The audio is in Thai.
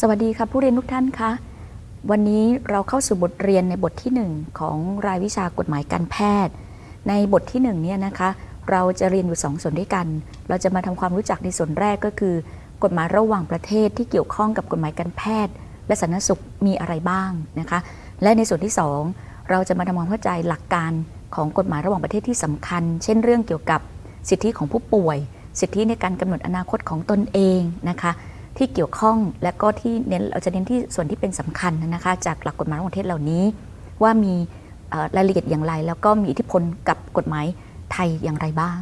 สวัสดีค่ะผู้เรียนทุกท่านคะวันนี้เราเข้าสู่บทเรียนในบทที่ 1 ของรายวิชากฎหมายการแพทย์ ในบทที่1เนี่ยนะคะ เราจะเรียนอยู่สองส่วนด้วยกัน เราจะมาทำความรู้จักในส่วนแรกก็คือ กฎหมายระหว่างประเทศที่เกี่ยวข้องกับกฎหมายการแพทย์ และสาธารณสุขมีอะไรบ้างนะคะ และในส่วนที่ 2 เราจะมาทำความเข้าใจหลักการของกฎหมายระหว่างประเทศที่สำคัญ เช่น เรื่องเกี่ยวกับสิทธิของผู้ป่วย สิทธิในการกำหนดอนาคตของตนเองนะคะ ที่เกี่ยวข้องและก็ที่เน้นเราจะเน้นที่ส่วนที่เป็นสำคัญนะคะ จากหลักกฎหมายระหว่างประเทศเหล่านี้ ว่ามีรายละเอียดอย่างไร แล้วก็มีอิทธิพลกับกฎหมายไทยอย่างไรบ้าง